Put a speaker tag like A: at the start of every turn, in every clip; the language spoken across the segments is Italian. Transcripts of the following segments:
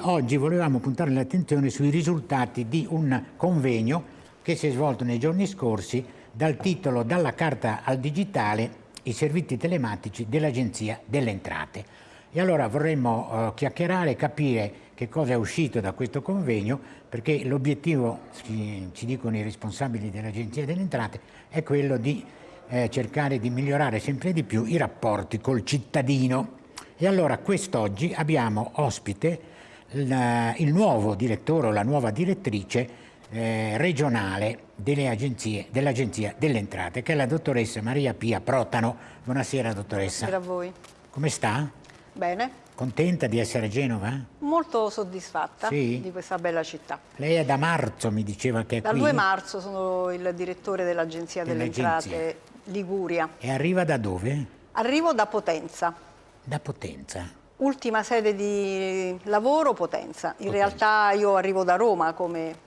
A: Oggi volevamo puntare l'attenzione sui risultati di un convegno che si è svolto nei giorni scorsi dal titolo Dalla carta al digitale i servizi telematici dell'Agenzia delle Entrate. E allora vorremmo uh, chiacchierare e capire che cosa è uscito da questo convegno perché l'obiettivo, ci, ci, dicono i responsabili dell'Agenzia delle Entrate, è quello di eh, cercare di migliorare sempre di più i rapporti col cittadino. E allora quest'oggi abbiamo ospite la, il nuovo direttore o la nuova direttrice eh, regionale dell'Agenzia dell delle Entrate, che è la dottoressa Maria Pia Protano. Buonasera dottoressa.
B: Buonasera a voi.
A: Come sta?
B: Bene.
A: Contenta di essere a Genova?
B: Molto soddisfatta sì? di questa bella città.
A: Lei è da marzo, mi diceva che è
B: Dal
A: qui?
B: Dal 2 marzo sono il direttore dell'Agenzia delle Entrate Liguria.
A: E arriva da dove?
B: Arrivo da Potenza.
A: Da Potenza?
B: Ultima sede di lavoro Potenza. In Potenza. realtà io arrivo da Roma come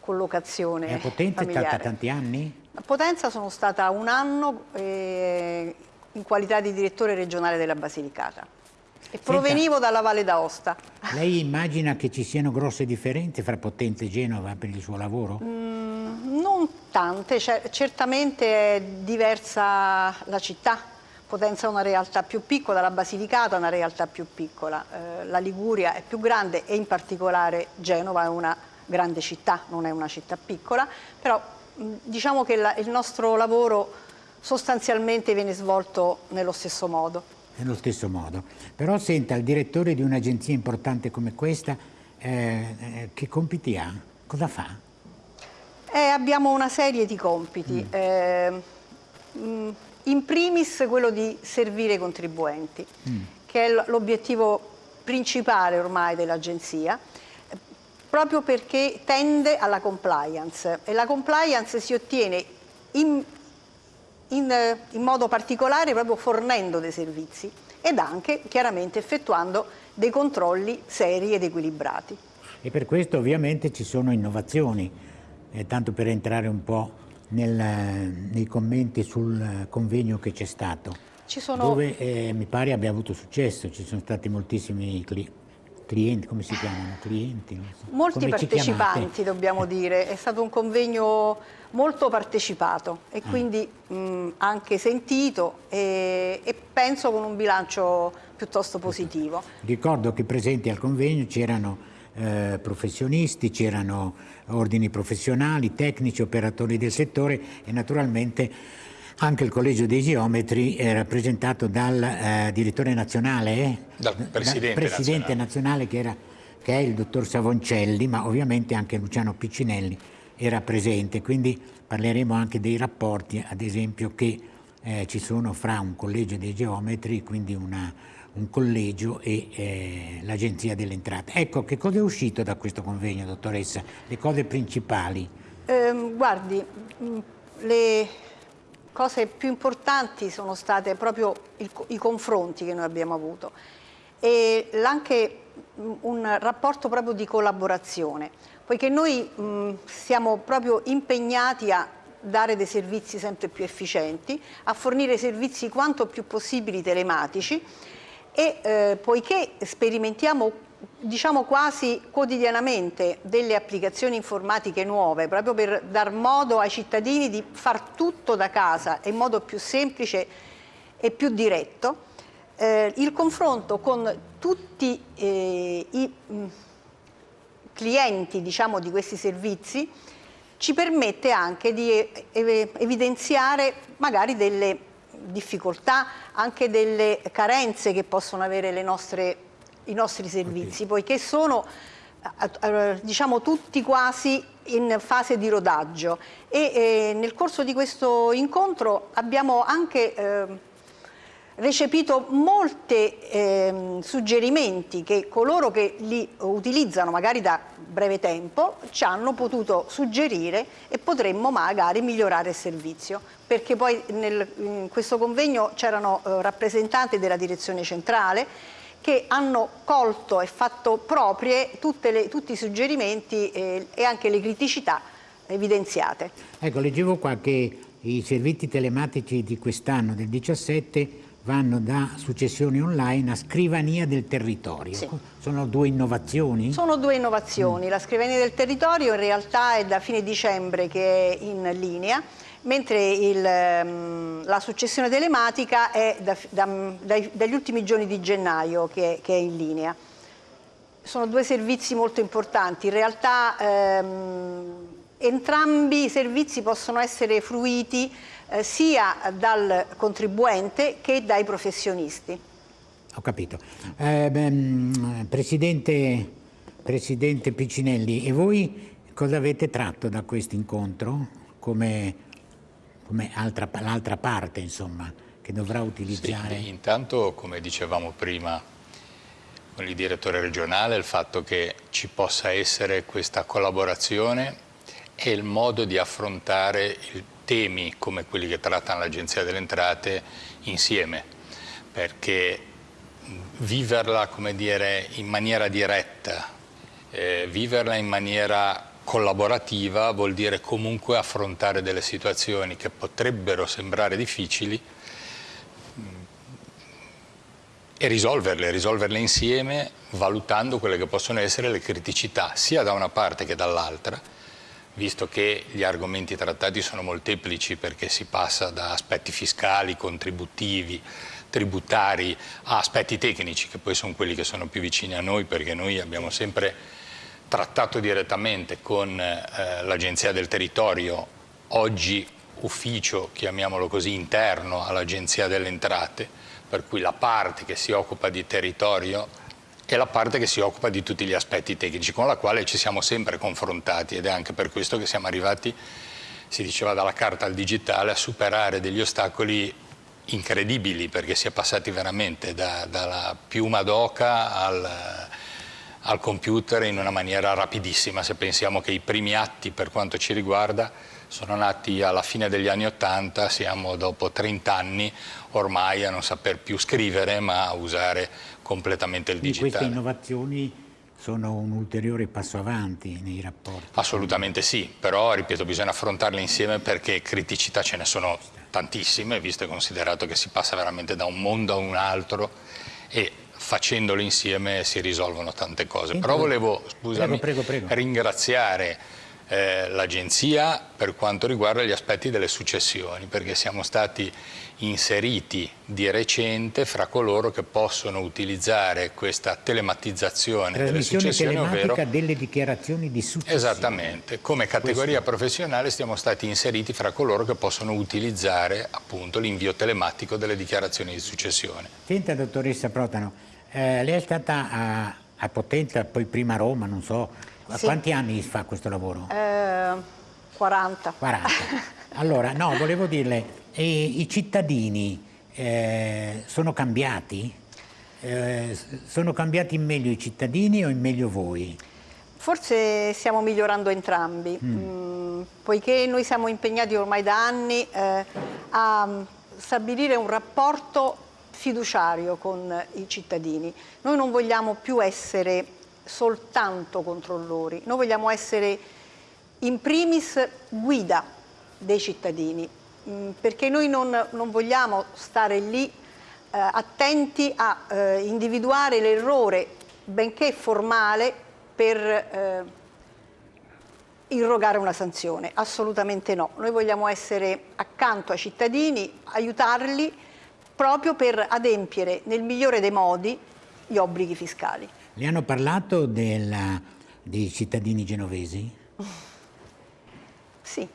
B: collocazione
A: E a Potenza
B: familiare.
A: è stata tanti anni?
B: A Potenza sono stata un anno eh, in qualità di direttore regionale della Basilicata. E provenivo dalla Valle d'Aosta.
A: Lei immagina che ci siano grosse differenze fra Potenza e Genova per il suo lavoro?
B: Mm, non tante, certamente è diversa la città. Potenza è una realtà più piccola, la Basilicata è una realtà più piccola, eh, la Liguria è più grande e in particolare Genova è una grande città, non è una città piccola, però mh, diciamo che la, il nostro lavoro sostanzialmente viene svolto nello stesso modo.
A: Nello stesso modo. Però senta, il direttore di un'agenzia importante come questa, eh, eh, che compiti ha? Cosa fa?
B: Eh, abbiamo una serie di compiti. Mm. Eh, mh, in primis quello di servire i contribuenti, mm. che è l'obiettivo principale ormai dell'agenzia, proprio perché tende alla compliance e la compliance si ottiene in, in, in modo particolare proprio fornendo dei servizi ed anche chiaramente effettuando dei controlli seri ed equilibrati.
A: E per questo ovviamente ci sono innovazioni, eh, tanto per entrare un po' nel, nei commenti sul convegno che c'è stato, sono... dove eh, mi pare abbia avuto successo, ci sono stati moltissimi clienti clienti, come si chiamano? Clienti?
B: So. Molti come partecipanti dobbiamo dire, è stato un convegno molto partecipato e ah. quindi mh, anche sentito e, e, penso con un bilancio piuttosto positivo.
A: Ricordo che presenti al convegno c'erano eh, professionisti, c'erano ordini professionali, tecnici, operatori del settore e naturalmente anche il collegio dei geometri è rappresentato dal eh, direttore nazionale, eh?
C: dal presidente,
A: dal presidente nazionale, nazionale che, era, che, è il dottor Savoncelli, ma ovviamente anche Luciano Piccinelli era presente, quindi parleremo anche dei rapporti, ad esempio, che eh, ci sono fra un collegio dei geometri, quindi una, un collegio e eh, l'Agenzia delle Entrate. Ecco, che cosa è uscito da questo convegno, dottoressa? Le cose principali?
B: Eh, guardi, le cose più importanti sono state proprio il, i confronti che noi abbiamo avuto e anche un rapporto proprio di collaborazione, poiché noi mh, siamo proprio impegnati a dare dei servizi sempre più efficienti, a fornire servizi quanto più possibili telematici e eh, poiché sperimentiamo diciamo quasi quotidianamente delle applicazioni informatiche nuove proprio per dar modo ai cittadini di far tutto da casa in modo più semplice e più diretto eh, il confronto con tutti eh, i mh, clienti diciamo, di questi servizi ci permette anche di evidenziare magari delle difficoltà, anche delle carenze che possono avere nostre i nostri servizi, okay. poiché sono eh, eh, diciamo tutti quasi in fase di rodaggio e eh, nel corso di questo incontro abbiamo anche eh, recepito molti eh, suggerimenti che coloro che li utilizzano magari da breve tempo ci hanno potuto suggerire e potremmo magari migliorare il servizio perché poi nel, in questo convegno c'erano eh, rappresentanti della direzione centrale che hanno colto e fatto proprie le, tutti i suggerimenti eh, e anche le criticità evidenziate.
A: Ecco, leggevo qua che i servizi telematici di quest'anno, del 17, vanno da successione online a scrivania del territorio.
B: Sì.
A: Sono due innovazioni?
B: Sono due innovazioni. Mm. La scrivania del territorio in realtà è da fine dicembre che è in linea, mentre il, ehm, la successione telematica è da, da, dai, dagli ultimi giorni di gennaio che, che, è in linea. Sono due servizi molto importanti. In realtà ehm, entrambi i servizi possono essere fruiti eh, sia dal contribuente che dai professionisti.
A: Ho capito. Eh, beh, Presidente, Presidente Piccinelli, e voi cosa avete tratto da questo incontro come, come l'altra parte insomma, che dovrà utilizzare?
C: Sì, intanto, come dicevamo prima con il direttore regionale, il fatto che ci possa essere questa collaborazione e il modo di affrontare il temi come quelli che trattano l'Agenzia delle Entrate insieme, perché viverla dire, in maniera diretta, eh, viverla in maniera collaborativa vuol dire comunque affrontare delle situazioni che potrebbero sembrare difficili mm, e risolverle, risolverle insieme valutando quelle che possono essere le criticità sia da una parte che dall'altra visto che gli argomenti trattati sono molteplici perché si passa da aspetti fiscali, contributivi, tributari a aspetti tecnici che poi sono quelli che sono più vicini a noi perché noi abbiamo sempre trattato direttamente con eh, l'Agenzia del Territorio, oggi ufficio, chiamiamolo così, interno all'Agenzia delle Entrate, per cui la parte che si occupa di territorio è la parte che si occupa di tutti gli aspetti tecnici con la quale ci siamo sempre confrontati ed è anche per questo che siamo arrivati, si diceva dalla carta al digitale, a superare degli ostacoli incredibili perché si è passati veramente da, dalla piuma d'oca al, al computer in una maniera rapidissima. Se pensiamo che i primi atti per quanto ci riguarda sono nati alla fine degli anni Ottanta, siamo dopo 30 anni ormai a non saper più scrivere ma a usare completamente il digitale.
A: Queste innovazioni sono un ulteriore passo avanti nei rapporti?
C: Assolutamente sì, però ripeto bisogna affrontarle insieme perché criticità ce ne sono tantissime, visto e considerato che si passa veramente da un mondo a un altro e facendolo insieme si risolvono tante cose. Però volevo, scusami, prego, prego, prego. ringraziare eh, l'Agenzia per quanto riguarda gli aspetti delle successioni, perché siamo stati inseriti di recente fra coloro che possono utilizzare questa telematizzazione delle successioni,
A: ovvero delle dichiarazioni di successione.
C: Esattamente, come categoria Questo. professionale siamo stati inseriti fra coloro che possono utilizzare appunto l'invio telematico delle dichiarazioni di successione.
A: Senta dottoressa Protano, eh, lei è stata a, a Potenza, poi prima a Roma, non so, a sì. quanti anni fa questo lavoro?
B: Eh, 40.
A: 40. Allora, no, volevo dirle, e I cittadini eh, sono cambiati? Eh, sono cambiati in meglio i cittadini o in meglio voi?
B: Forse stiamo migliorando entrambi, mm. Mm, poiché noi siamo impegnati ormai da anni eh, a stabilire un rapporto fiduciario con i cittadini. Noi non vogliamo più essere soltanto controllori, noi vogliamo essere in primis guida dei cittadini, Mm, perché noi non, non vogliamo stare lì eh, attenti a eh, individuare l'errore, benché formale, per eh, irrogare una sanzione. Assolutamente no. Noi vogliamo essere accanto ai cittadini, aiutarli proprio per adempiere nel migliore dei modi gli obblighi fiscali.
A: Le hanno parlato della, dei cittadini genovesi?
B: Sì.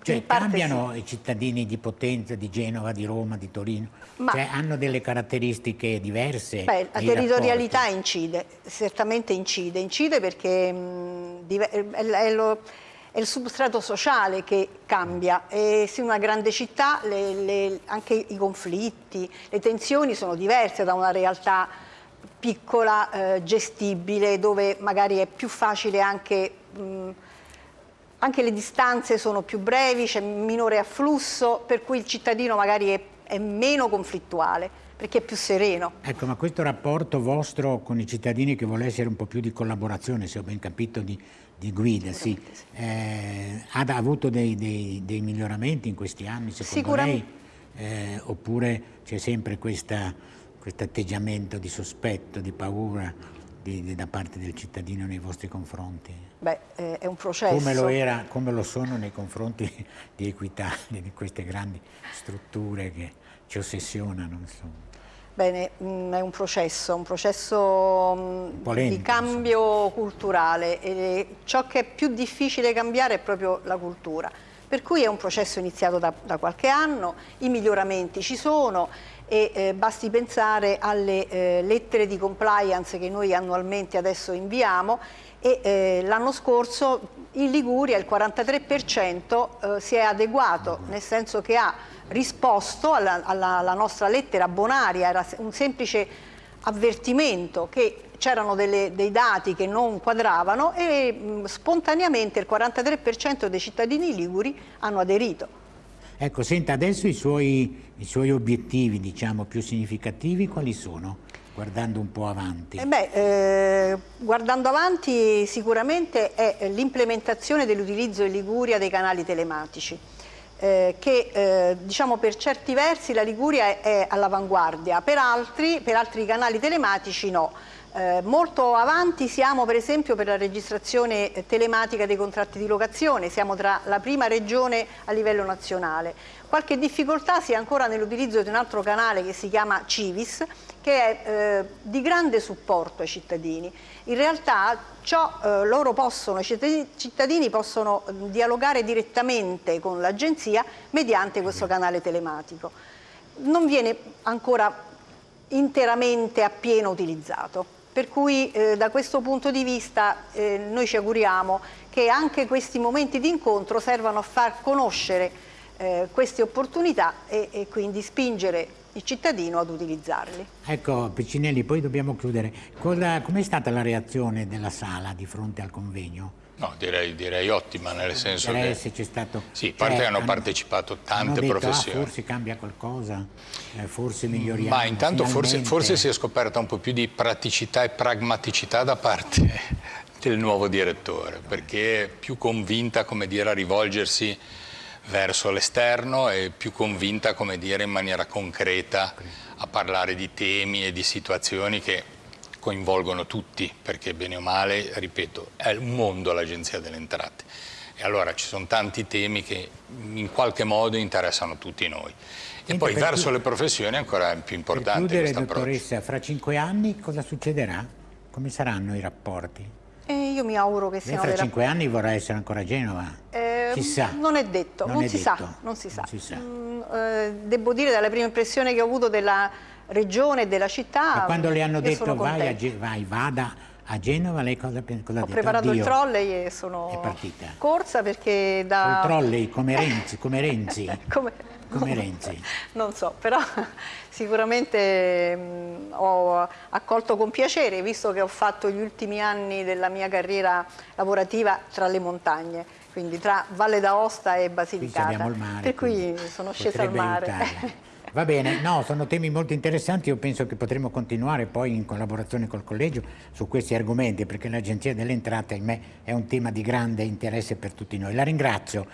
A: Cioè cambiano sì. i cittadini di Potenza, di Genova, di Roma, di Torino? Ma, cioè hanno delle caratteristiche diverse?
B: Beh, la territorialità rapporti. incide, certamente incide, incide perché mh, è, lo, è, il substrato sociale che cambia e se una grande città le, le, anche i conflitti, le tensioni sono diverse da una realtà piccola, eh, gestibile, dove magari è più facile anche... Mh, anche le distanze sono più brevi, c'è minore afflusso, per cui il cittadino magari è, è meno conflittuale perché è più sereno.
A: Ecco, ma questo rapporto vostro con i cittadini che vuole essere un po' più di collaborazione, se ho ben capito, di, di guida, sì, eh, ha avuto dei, dei, dei, miglioramenti in questi anni, secondo
B: Sicuramente.
A: lei? eh, oppure c'è sempre questo atteggiamento di sospetto, di paura di, di, da parte del cittadino nei vostri confronti?
B: Beh, eh, è un processo.
A: Come lo, era, come lo sono nei confronti di Equità, di queste grandi strutture che ci ossessionano, insomma.
B: Bene, mm, è un processo, un processo mh, Polemico, di cambio culturale e ciò che è più difficile cambiare è proprio la cultura. Per cui è un processo iniziato da, da qualche anno, i miglioramenti ci sono e eh, basti pensare alle eh, lettere di compliance che noi annualmente adesso inviamo e eh, l'anno scorso in Liguria il 43% eh, si è adeguato, nel senso che ha risposto alla, alla, alla nostra lettera bonaria, era un semplice avvertimento che c'erano dei dati che non quadravano e mh, spontaneamente il 43% dei cittadini liguri hanno aderito.
A: Ecco, senta, adesso i suoi, i suoi obiettivi, diciamo, più significativi quali sono? Guardando un po' avanti.
B: Eh beh, eh, guardando avanti sicuramente è l'implementazione dell'utilizzo in Liguria dei canali telematici. Eh, che eh, diciamo per certi versi la Liguria è, è all'avanguardia, per altri, per altri canali telematici no. Eh, molto avanti siamo per esempio per la registrazione telematica dei contratti di locazione, siamo tra la prima regione a livello nazionale. Qualche difficoltà si ha ancora nell'utilizzo di un altro canale che si chiama Civis, che è eh, di grande supporto ai cittadini. In realtà ciò, eh, loro possono, i cittadini, possono eh, dialogare direttamente con l'agenzia mediante questo canale telematico. Non viene ancora interamente appieno utilizzato. Per cui eh, da questo punto di vista eh, noi ci auguriamo che anche questi momenti di incontro servano a far conoscere eh, queste opportunità e, e, quindi spingere il cittadino ad utilizzarli.
A: Ecco Piccinelli, poi dobbiamo chiudere. Com'è stata la reazione della sala di fronte al convegno?
C: No, direi, direi, ottima, nel senso
A: che... c'è stato...
C: Sì, parte cioè, hanno, hanno partecipato tante
A: detto,
C: professioni.
A: Ah, forse cambia qualcosa, eh, forse miglioriamo.
C: Ma intanto forse, forse, si è scoperta un po' più di praticità e pragmaticità da parte del nuovo direttore, perché è più convinta, come dire, a rivolgersi verso l'esterno e più convinta, come dire, in maniera concreta a parlare di temi e di situazioni che coinvolgono tutti, perché bene o male, ripeto, è un mondo l'Agenzia delle Entrate. E allora ci sono tanti temi che in qualche modo interessano tutti noi. E Senta, poi verso le professioni è ancora più importante
A: Per chiudere, dottoressa, fra cinque anni cosa succederà? Come saranno i rapporti?
B: Eh, io mi auguro che siano...
A: Lei fra cinque anni vorrà essere ancora a Genova?
B: Eh, Chissà. Non è detto, non, non, è si, detto. Sa, non si sa. Si sa. Mm, eh, devo dire dalla prima impressione che ho avuto della regione e della città.
A: Ma quando le hanno detto vai, a, vai, vada a Genova, lei cosa, cosa
B: ha Ho preparato Addio. il trolley e sono
A: è partita.
B: corsa perché da...
A: Il trolley come Renzi, come Renzi.
B: come...
A: come Renzi.
B: Non so, però sicuramente mh, ho accolto con piacere, visto che ho fatto gli ultimi anni della mia carriera lavorativa tra le montagne, quindi tra Valle d'Aosta e Basilicata.
A: Mare,
B: per cui sono scesa al mare.
A: Va bene, no, sono temi molto interessanti, io penso che potremo continuare poi in collaborazione col Collegio su questi argomenti perché l'Agenzia delle Entrate, ahimè, è un tema di grande interesse per tutti noi. La ringrazio.